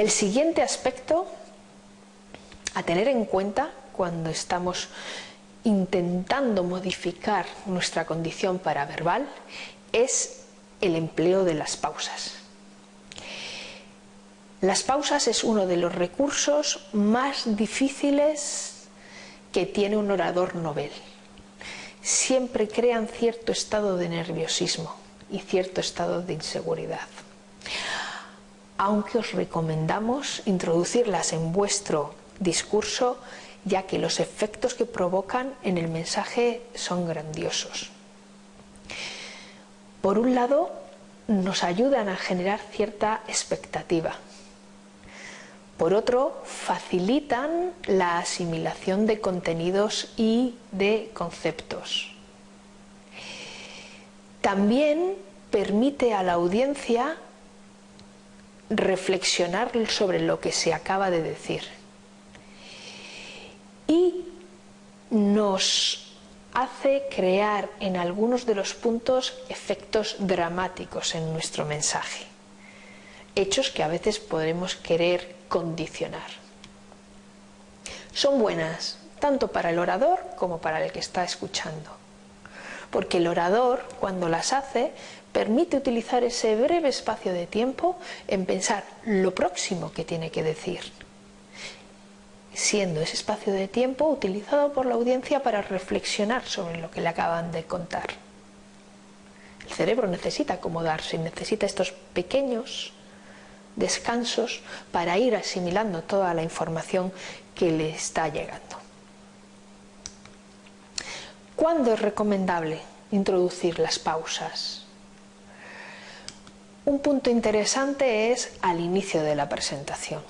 El siguiente aspecto a tener en cuenta cuando estamos intentando modificar nuestra condición paraverbal es el empleo de las pausas. Las pausas es uno de los recursos más difíciles que tiene un orador novel. Siempre crean cierto estado de nerviosismo y cierto estado de inseguridad. Aunque os recomendamos introducirlas en vuestro discurso, ya que los efectos que provocan en el mensaje son grandiosos. Por un lado, nos ayudan a generar cierta expectativa. Por otro, facilitan la asimilación de contenidos y de conceptos. También permite a la audiencia reflexionar sobre lo que se acaba de decir. Y nos hace crear en algunos de los puntos efectos dramáticos en nuestro mensaje, hechos que a veces podremos querer condicionar. Son buenas tanto para el orador como para el que está escuchando, porque el orador cuando las hace permite utilizar ese breve espacio de tiempo en pensar lo próximo que tiene que decir siendo ese espacio de tiempo utilizado por la audiencia para reflexionar sobre lo que le acaban de contar. El cerebro necesita acomodarse, necesita estos pequeños descansos para ir asimilando toda la información que le está llegando. ¿Cuándo es recomendable introducir las pausas? Un punto interesante es al inicio de la presentación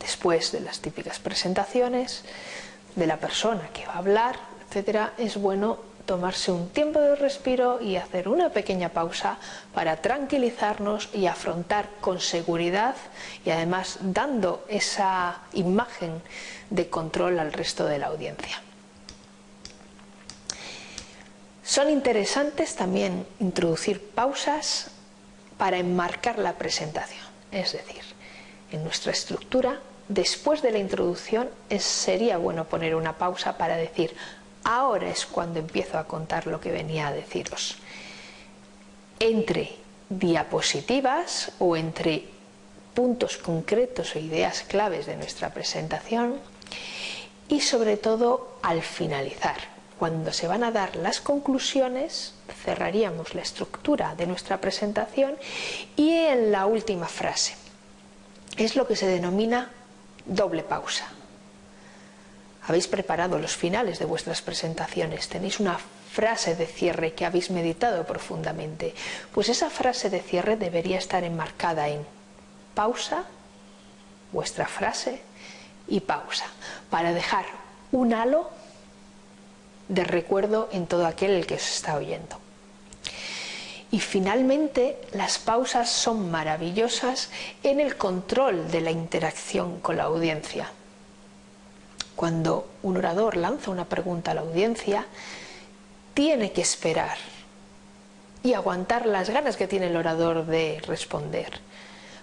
después de las típicas presentaciones de la persona que va a hablar, etcétera, es bueno tomarse un tiempo de respiro y hacer una pequeña pausa para tranquilizarnos y afrontar con seguridad y además dando esa imagen de control al resto de la audiencia. Son interesantes también introducir pausas para enmarcar la presentación, es decir, en nuestra estructura después de la introducción sería bueno poner una pausa para decir ahora es cuando empiezo a contar lo que venía a deciros. Entre diapositivas o entre puntos concretos o ideas claves de nuestra presentación y sobre todo al finalizar. Cuando se van a dar las conclusiones, cerraríamos la estructura de nuestra presentación y en la última frase. Es lo que se denomina doble pausa. Habéis preparado los finales de vuestras presentaciones, tenéis una frase de cierre que habéis meditado profundamente, pues esa frase de cierre debería estar enmarcada en pausa, vuestra frase y pausa, para dejar un halo de recuerdo en todo aquel que os está oyendo. Y finalmente, las pausas son maravillosas en el control de la interacción con la audiencia. Cuando un orador lanza una pregunta a la audiencia, tiene que esperar y aguantar las ganas que tiene el orador de responder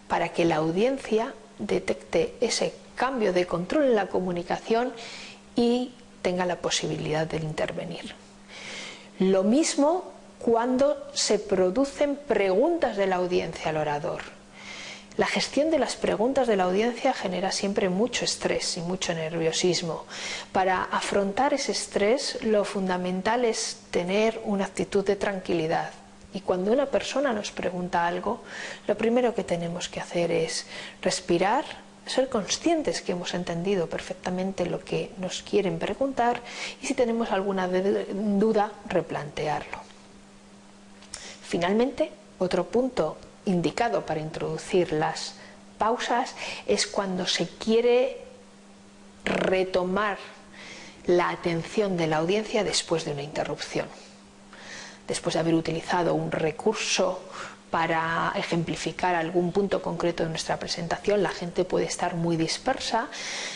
para que la audiencia detecte ese cambio de control en la comunicación y tenga la posibilidad de intervenir. Lo mismo cuando se producen preguntas de la audiencia al orador. La gestión de las preguntas de la audiencia genera siempre mucho estrés y mucho nerviosismo. Para afrontar ese estrés lo fundamental es tener una actitud de tranquilidad. Y cuando una persona nos pregunta algo, lo primero que tenemos que hacer es respirar, ser conscientes que hemos entendido perfectamente lo que nos quieren preguntar y si tenemos alguna duda, replantearlo. Finalmente, otro punto indicado para introducir las pausas es cuando se quiere retomar la atención de la audiencia después de una interrupción. Después de haber utilizado un recurso para ejemplificar algún punto concreto de nuestra presentación, la gente puede estar muy dispersa,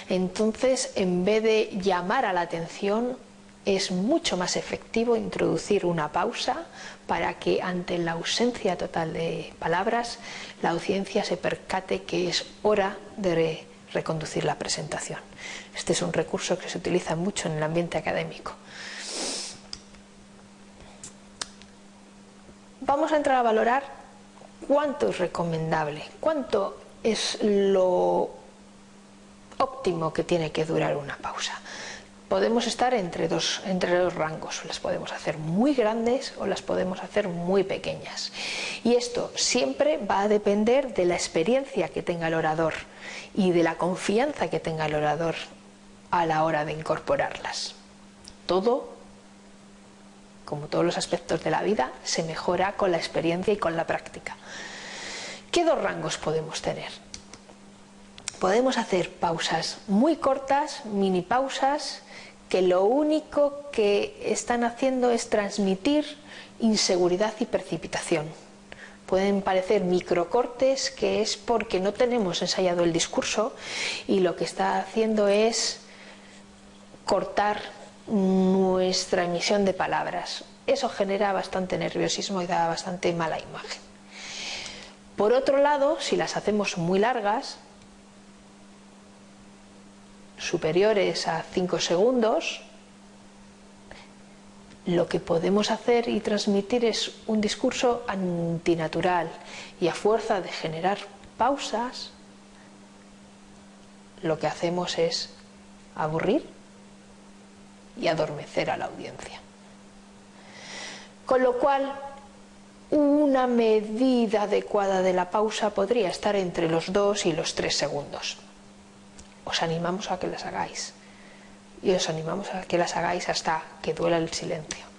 entonces en vez de llamar a la atención es mucho más efectivo introducir una pausa para que ante la ausencia total de palabras la audiencia se percate que es hora de reconducir la presentación. Este es un recurso que se utiliza mucho en el ambiente académico. Vamos a entrar a valorar cuánto es recomendable, cuánto es lo óptimo que tiene que durar una pausa podemos estar entre dos, entre dos rangos, las podemos hacer muy grandes o las podemos hacer muy pequeñas. Y esto siempre va a depender de la experiencia que tenga el orador y de la confianza que tenga el orador a la hora de incorporarlas. Todo, como todos los aspectos de la vida, se mejora con la experiencia y con la práctica. ¿Qué dos rangos podemos tener? Podemos hacer pausas muy cortas, mini pausas, que lo único que están haciendo es transmitir inseguridad y precipitación. Pueden parecer microcortes que es porque no tenemos ensayado el discurso y lo que está haciendo es cortar nuestra emisión de palabras. Eso genera bastante nerviosismo y da bastante mala imagen. Por otro lado, si las hacemos muy largas, superiores a 5 segundos, lo que podemos hacer y transmitir es un discurso antinatural y a fuerza de generar pausas, lo que hacemos es aburrir y adormecer a la audiencia. Con lo cual, una medida adecuada de la pausa podría estar entre los 2 y los 3 segundos os animamos a que las hagáis y os animamos a que las hagáis hasta que duela el silencio.